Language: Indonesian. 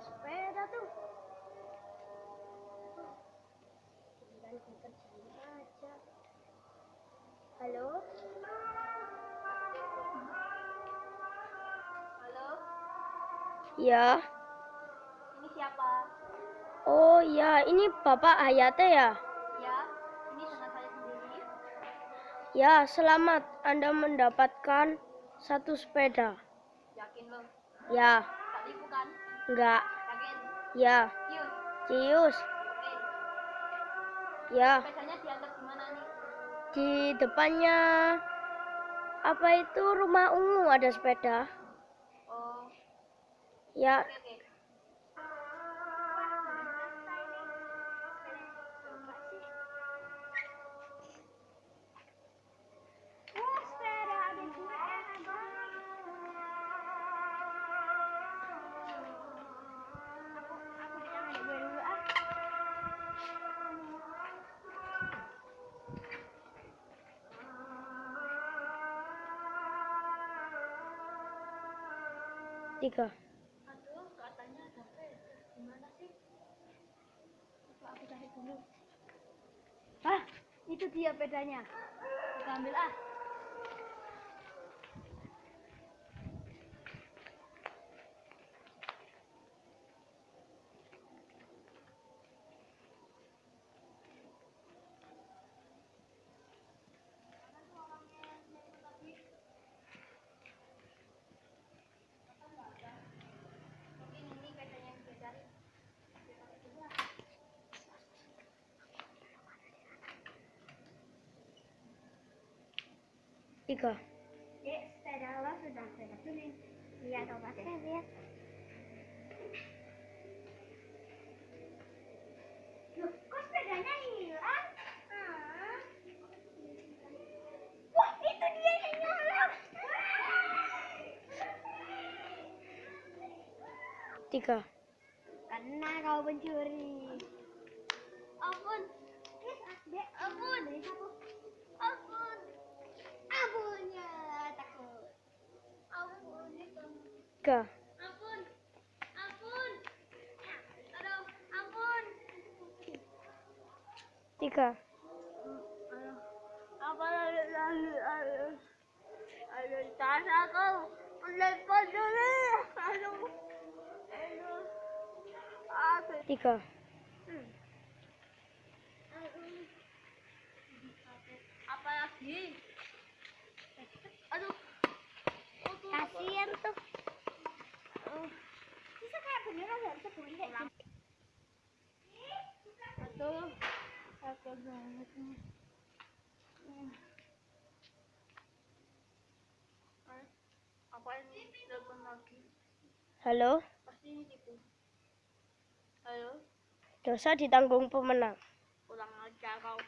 sepeda tuh. Gue kerjain aja. Halo? Halo, Ya. ini siapa? Oh ya, ini Bapak Hayate ya? Ya, ini dengan saya sendiri. Ya, selamat Anda mendapatkan satu sepeda. Yakin lo? Ya, Tak tipu kan? Enggak. Ya, Cius. Ya, di depannya apa itu rumah ungu ada sepeda. Oh, Ya, oke oke. Dulu. Ah, itu dia pedanya. Kita ambil ah. Tiga. Dek, sepeda lo sudah saya tulis. Lihat obat saya lihat. Loh, kok sepedanya hilang? Ah. Wah, itu dia yang nyolong. Tiga. Karena kau pencuri. Ampun. Dek, ampun. Ampun. Ampunnya takut. Ampun. Tiga. Ampun. Ampun. Aduh, ampun. Tiga. Apa lalu lalu lalu tas aku lepas dulu. Aduh. Aduh. Tiga. Halo, dosa ditanggung pemenang. pulang aja kau.